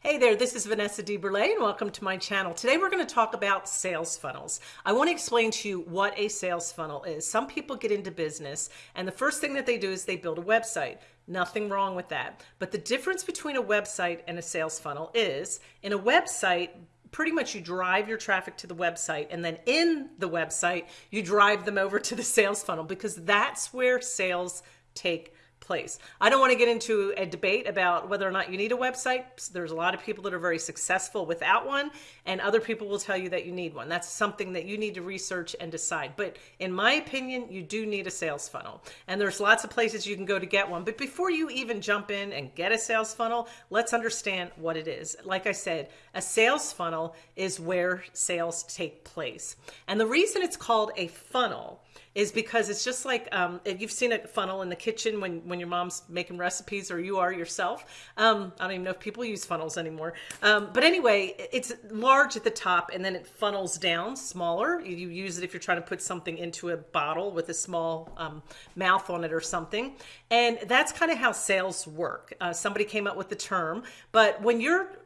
Hey there, this is Vanessa DeBurle and welcome to my channel. Today we're going to talk about sales funnels. I want to explain to you what a sales funnel is. Some people get into business and the first thing that they do is they build a website. Nothing wrong with that. But the difference between a website and a sales funnel is in a website, pretty much you drive your traffic to the website and then in the website, you drive them over to the sales funnel because that's where sales take place. I don't want to get into a debate about whether or not you need a website. There's a lot of people that are very successful without one, and other people will tell you that you need one. That's something that you need to research and decide. But in my opinion, you do need a sales funnel. And there's lots of places you can go to get one. But before you even jump in and get a sales funnel, let's understand what it is. Like I said, a sales funnel is where sales take place. And the reason it's called a funnel is because it's just like um, you've seen a funnel in the kitchen when, when your mom's making recipes or you are yourself. Um, I don't even know if people use funnels anymore. Um, but anyway, it's large at the top and then it funnels down smaller. You use it if you're trying to put something into a bottle with a small um, mouth on it or something. And that's kind of how sales work. Uh, somebody came up with the term, but when you're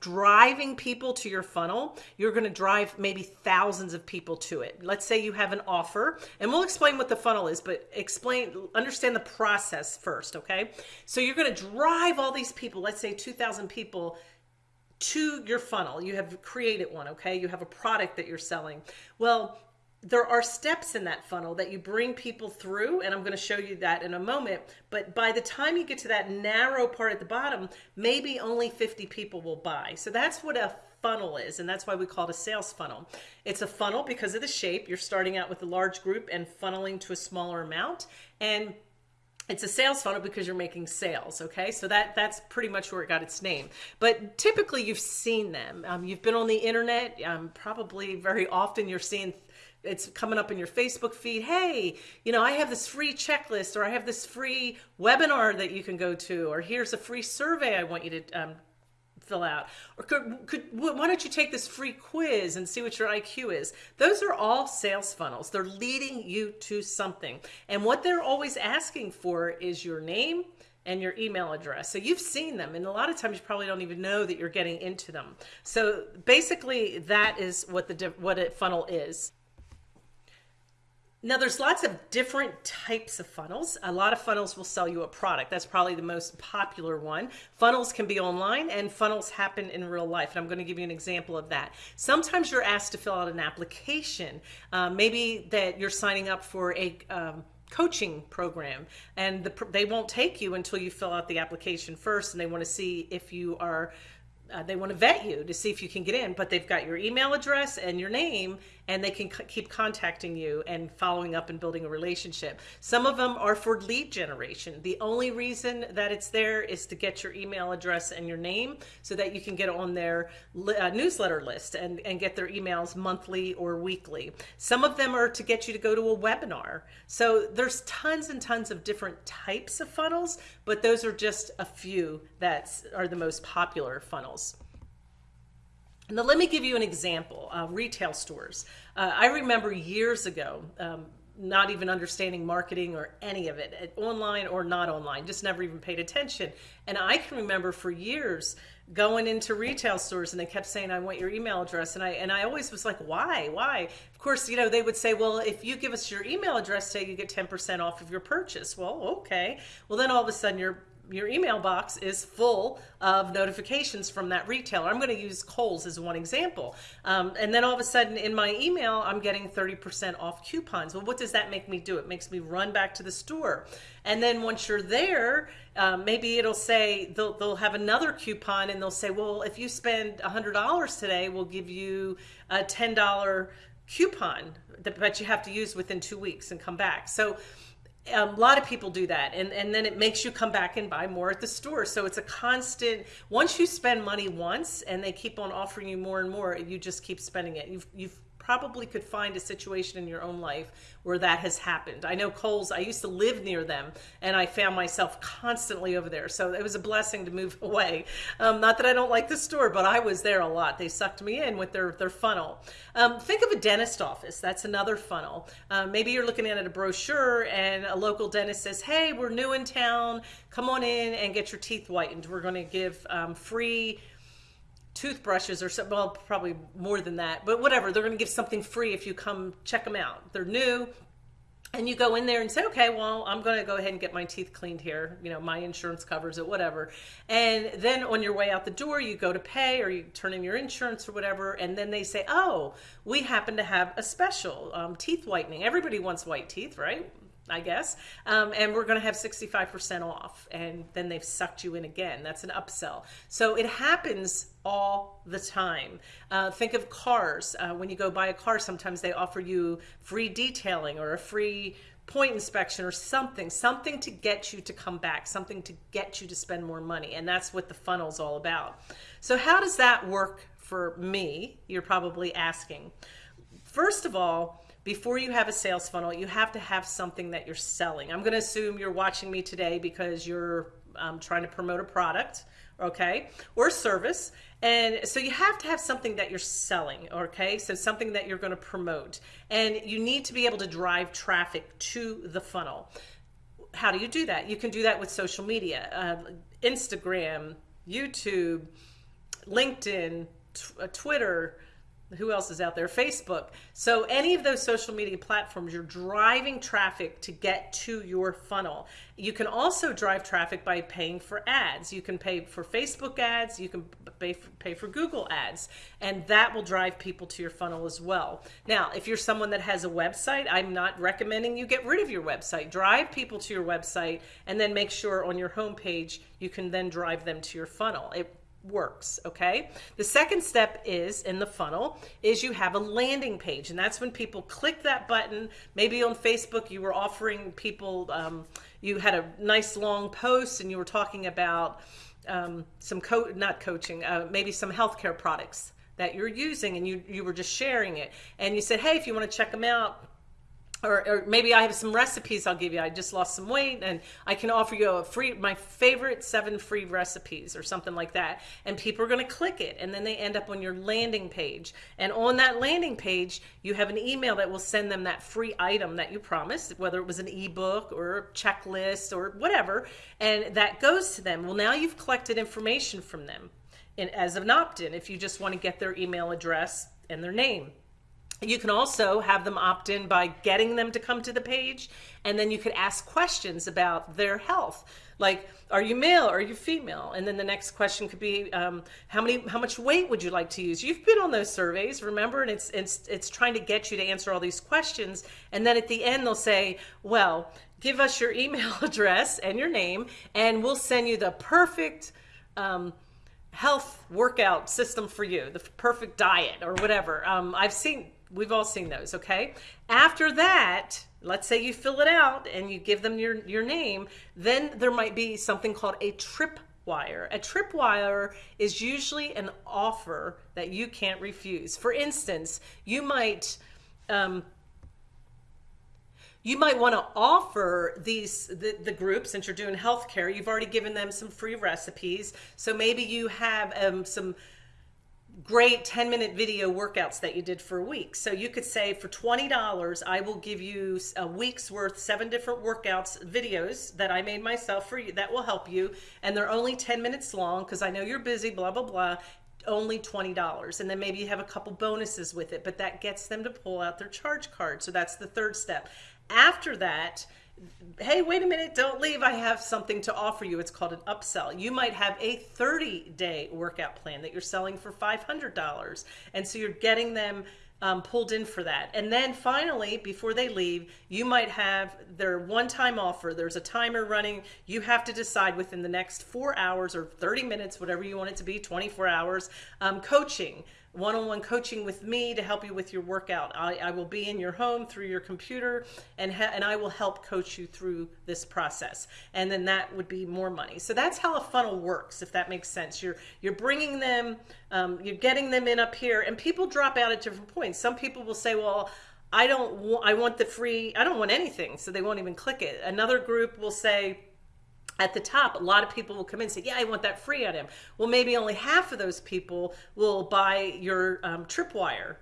driving people to your funnel, you're going to drive maybe thousands of people to it. Let's say you have an offer and we'll explain what the funnel is, but explain, understand the process first, okay? So you're gonna drive all these people, let's say 2,000 people to your funnel. You have created one, okay? You have a product that you're selling. Well, there are steps in that funnel that you bring people through and I'm going to show you that in a moment but by the time you get to that narrow part at the bottom maybe only 50 people will buy so that's what a funnel is, and that's why we call it a sales funnel. It's a funnel because of the shape. You're starting out with a large group and funneling to a smaller amount, and it's a sales funnel because you're making sales okay so that that's pretty much where it got its name but typically you've seen them um, you've been on the internet um, probably very often you're seeing it's coming up in your Facebook feed. Hey, you know, I have this free checklist or I have this free webinar that you can go to, or here's a free survey I want you to um, fill out. Or could, could why don't you take this free quiz and see what your IQ is? Those are all sales funnels. They're leading you to something. And what they're always asking for is your name and your email address. So you've seen them and a lot of times you probably don't even know that you're getting into them. So basically that is what the what a funnel is now there's lots of different types of funnels. A lot of funnels will sell you a product. That's probably the most popular one. Funnels can be online and funnels happen in real life. And I'm going to give you an example of that. Sometimes you're asked to fill out an application. Uh, maybe that you're signing up for a um, coaching program and the, they won't take you until you fill out the application first and they want to see if you are uh, they want to vet you to see if you can get in, but they've got your email address and your name and they can keep contacting you and following up and building a relationship. Some of them are for lead generation. The only reason that it's there is to get your email address and your name so that you can get on their uh, newsletter list and, and get their emails monthly or weekly. Some of them are to get you to go to a webinar. So there's tons and tons of different types of funnels, but those are just a few that are the most popular funnels. Now, let me give you an example, uh, retail stores. Uh, I remember years ago, um, not even understanding marketing or any of it, online or not online, just never even paid attention. And I can remember for years going into retail stores and they kept saying, I want your email address. And I, and I always was like, why, why? Of course, you know, they would say, well, if you give us your email address, say you get 10% off of your purchase. Well, okay. Well, then all of a sudden your your email box is full of notifications from that retailer. I'm going to use Kohl's as one example. Um, and then all of a sudden in my email, I'm getting 30% off coupons. Well, what does that make me do? It makes me run back to the store. And then once you're there, um, maybe it'll say, they'll, they'll have another coupon and they'll say, well, if you spend $100 today, we'll give you a $10 coupon that you have to use within two weeks and come back. So Um, a lot of people do that. And, and then it makes you come back and buy more at the store. So it's a constant once you spend money once and they keep on offering you more and more you just keep spending it. You've, you've probably could find a situation in your own life where that has happened. I know Kohl's, I used to live near them and I found myself constantly over there. So it was a blessing to move away. Um, not that I don't like the store, but I was there a lot. They sucked me in with their, their funnel. Um, think of a dentist office. That's another funnel. Um, maybe you're looking at a brochure and a local dentist says, hey, we're new in town. Come on in and get your teeth whitened. We're going to give um, free toothbrushes or something. Well, probably more than that, but whatever. They're going to give something free if you come check them out. They're new and you go in there and say, okay, well, I'm going to go ahead and get my teeth cleaned here. You know, my insurance covers it, whatever. And then on your way out the door, you go to pay or you turn in your insurance or whatever. And then they say, oh, we happen to have a special um, teeth whitening. Everybody wants white teeth, right? I guess. Um, and we're going to have 65% off. And then they've sucked you in again. That's an upsell. So it happens all the time. Uh, think of cars. Uh, when you go buy a car, sometimes they offer you free detailing or a free point inspection or something, something to get you to come back, something to get you to spend more money. And that's what the funnel's all about. So how does that work for me? You're probably asking. First of all, before you have a sales funnel, you have to have something that you're selling. I'm going to assume you're watching me today because you're um, trying to promote a product, okay, or service. And so you have to have something that you're selling, okay? So something that you're going to promote. And you need to be able to drive traffic to the funnel. How do you do that? You can do that with social media, uh, Instagram, YouTube, LinkedIn, uh, Twitter, who else is out there? Facebook. So any of those social media platforms, you're driving traffic to get to your funnel. You can also drive traffic by paying for ads. You can pay for Facebook ads, you can pay for, pay for Google ads, and that will drive people to your funnel as well. Now, if you're someone that has a website, I'm not recommending you get rid of your website. Drive people to your website and then make sure on your homepage you can then drive them to your funnel. It works okay? The second step is in the funnel is you have a landing page and that's when people click that button. Maybe on facebook you were offering people um, you had a nice long post and you were talking about um, some co not coaching uh, maybe some healthcare products that you're using and you you were just sharing it. And you said hey if you want to check them out or, or, maybe I have some recipes I'll give you. I just lost some weight and I can offer you a free, my favorite seven free recipes or something like that. And people are going to click it and then they end up on your landing page. And on that landing page, you have an email that will send them that free item that you promised, whether it was an ebook or a checklist or whatever. And that goes to them. Well, now you've collected information from them in, as an opt-in if you just want to get their email address and their name. You can also have them opt in by getting them to come to the page, and then you could ask questions about their health. Like, are you male? Are you female? And then the next question could be, um, how many, how much weight would you like to use? You've been on those surveys, remember? And it's it's it's trying to get you to answer all these questions. And then at the end, they'll say, well, give us your email address and your name, and we'll send you the perfect. Um, health workout system for you, the perfect diet or whatever. Um, I've seen We've all seen those, okay? After that, let's say you fill it out and you give them your, your name, then there might be something called a tripwire. A tripwire is usually an offer that you can't refuse. For instance, you might um, you might want to offer these the, the group since you're doing healthcare. You've already given them some free recipes, so maybe you have um, some great 10 minute video workouts that you did for a week. So you could say for $20, I will give you a week's worth, seven different workouts, videos that I made myself for you that will help you. And they're only 10 minutes long because I know you're busy, blah, blah, blah only $20 and then maybe you have a couple bonuses with it but that gets them to pull out their charge card so that's the third step after that hey, wait a minute, don't leave. I have something to offer you. It's called an upsell. You might have a 30 day workout plan that you're selling for $500. And so you're getting them um, pulled in for that. And then finally, before they leave, you might have their one time offer. There's a timer running. You have to decide within the next four hours or 30 minutes, whatever you want it to be, 24 hours, um, coaching one-on-one coaching with me to help you with your workout. I, I will be in your home through your computer and, and I will help coach you through this process. And then that would be more money. So that's how a funnel works, if that makes sense. You're, you're bringing them, um, you're getting them in up here and people drop out at different points. Some people will say, well, I don't want, I want the free, I don't want anything. So they won't even click it. Another group will say, at the top, a lot of people will come in and say, yeah, I want that free item. Well, maybe only half of those people will buy your um, tripwire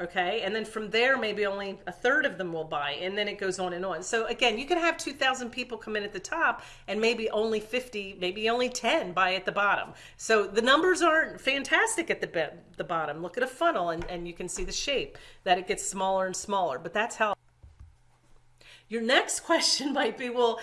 okay? And then from there maybe only a third of them will buy and then it goes on and on. So again you can have 2000 people come in at the top and maybe only 50 maybe only 10 buy at the bottom. So the numbers aren't fantastic at the the bottom. Look at a funnel and, and you can see the shape that it gets smaller and smaller but that's how your next question might be well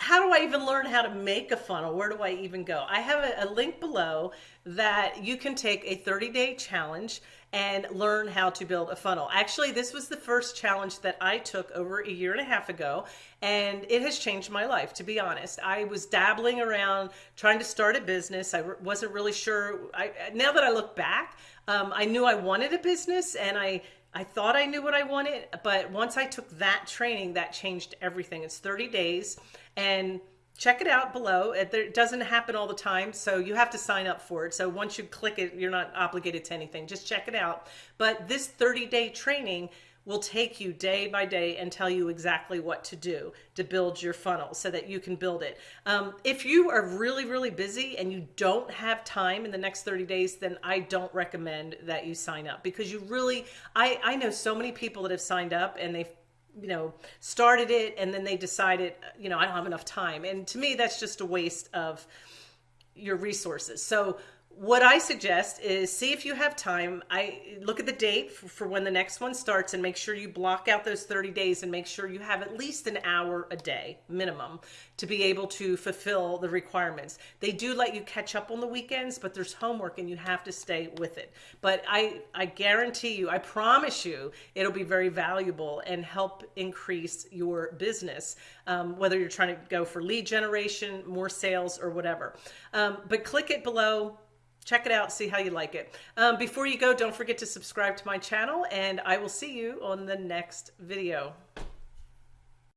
how do I even learn how to make a funnel? Where do I even go? I have a, a link below that you can take a 30 day challenge and learn how to build a funnel. Actually, this was the first challenge that I took over a year and a half ago, and it has changed my life, to be honest. I was dabbling around trying to start a business. I wasn't really sure. I, now that I look back, um, I knew I wanted a business and I I thought I knew what I wanted, but once I took that training, that changed everything. It's 30 days and check it out below. It, doesn't happen all the time, so you have to sign up for it. So once you click it, you're not obligated to anything. Just check it out. But this 30 day training will take you day by day and tell you exactly what to do to build your funnel so that you can build it. Um, if you are really, really busy and you don't have time in the next 30 days, then I don't recommend that you sign up because you really, I, I know so many people that have signed up and they've you know, started it and then they decided, you know, I don't have enough time. And to me, that's just a waste of your resources. So what I suggest is see if you have time. I look at the date for, for, when the next one starts and make sure you block out those 30 days and make sure you have at least an hour a day minimum to be able to fulfill the requirements. They do let you catch up on the weekends, but there's homework and you have to stay with it. But I, I guarantee you, I promise you, it'll be very valuable and help increase your business, um, whether you're trying to go for lead generation, more sales, or whatever. Um, but click it below check it out, see how you like it. Um, before you go, don't forget to subscribe to my channel and I will see you on the next video.